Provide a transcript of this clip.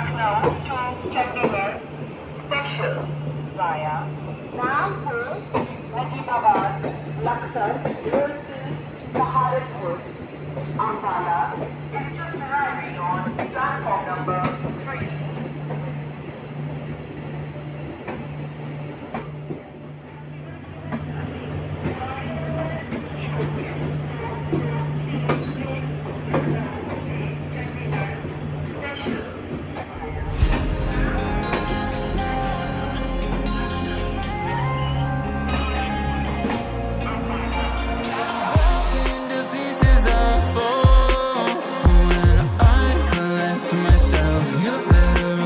Lucknow to Chandigarh special via Rampur, Najibabad, Lakhtar, Roorkee, Saharanpur, Ambala, You better